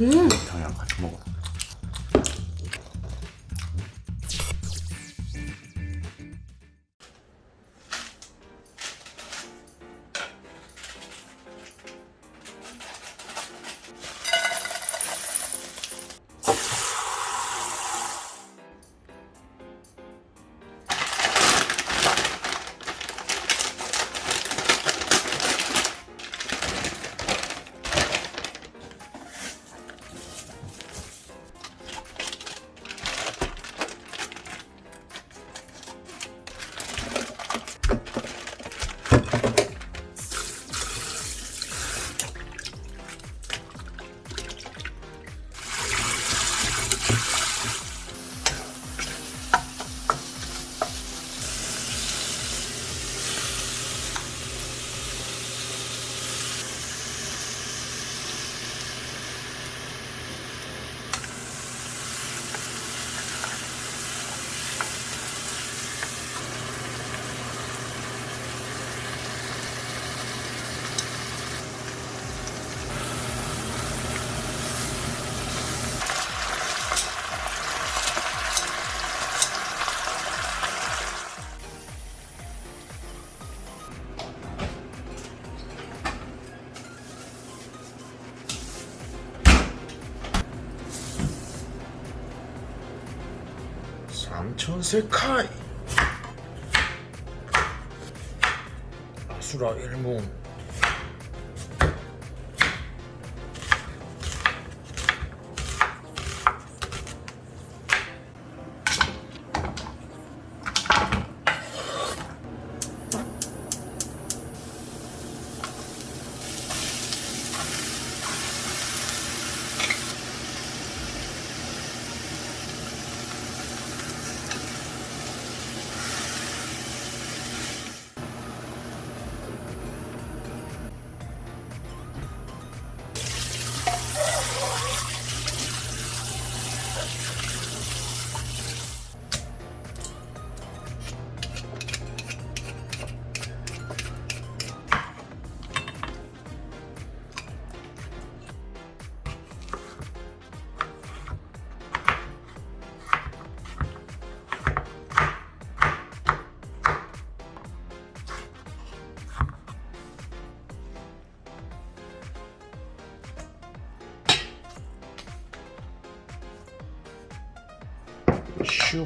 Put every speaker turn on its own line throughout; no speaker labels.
음.
그냥 같이 먹어. 삼천세카이. 아수라 일문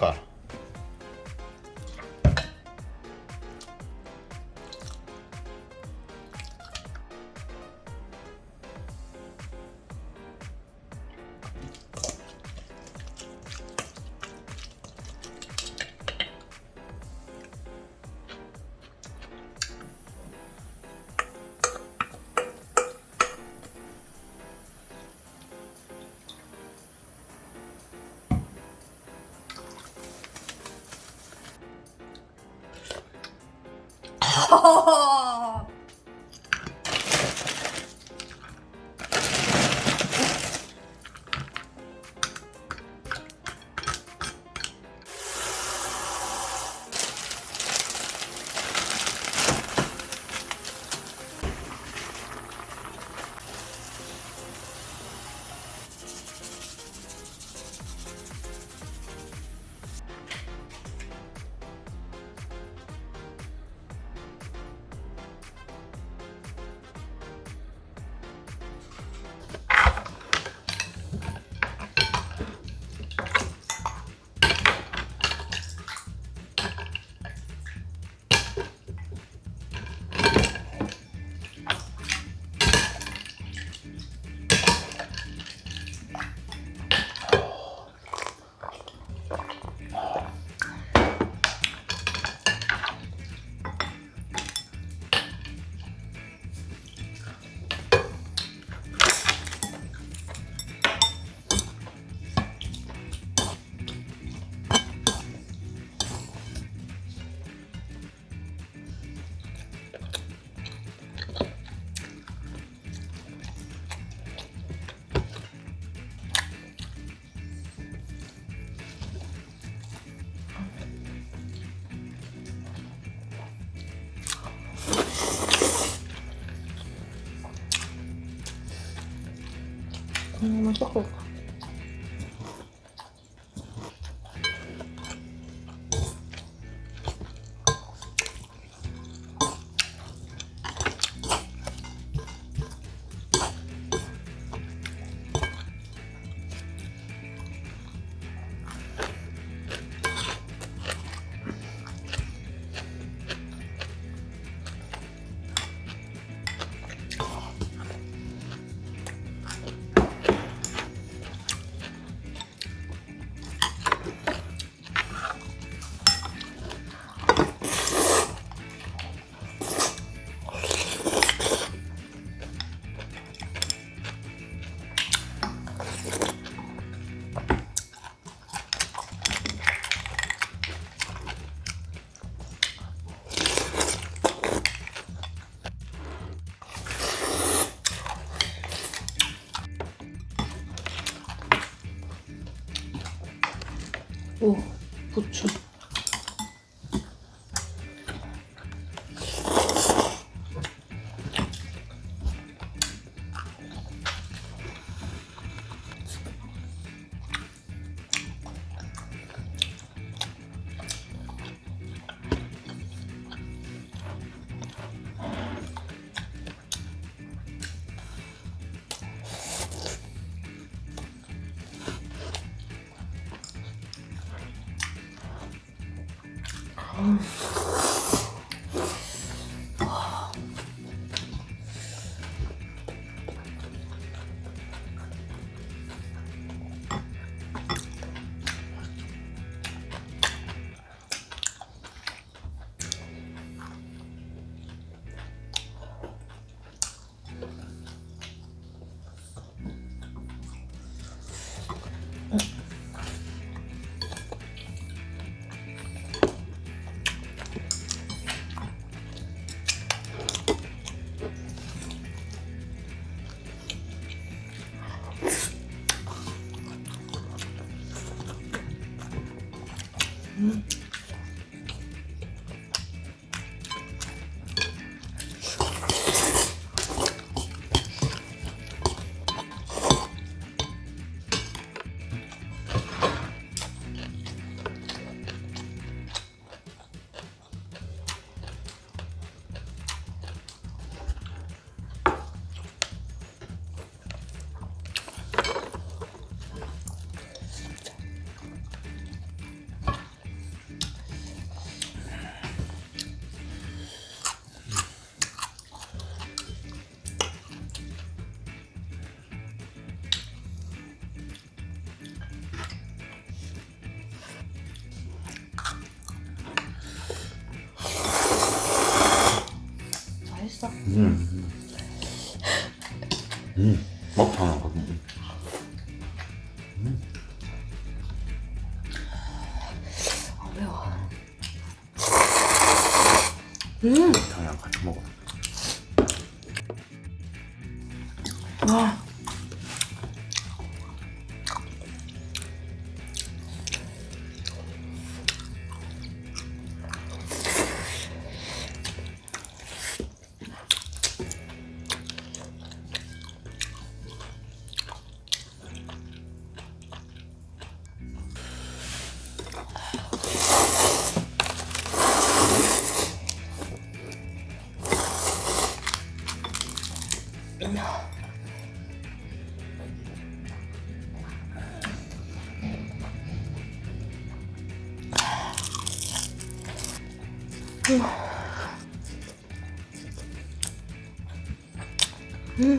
Ankar. 哈
哈哈 Ну, неплохо. 부추. Oh. Mm-hmm.
음. 음. 먹탕 하거든.
아, 매워. 음,
먹탕이랑 같이 먹어.
와. 음.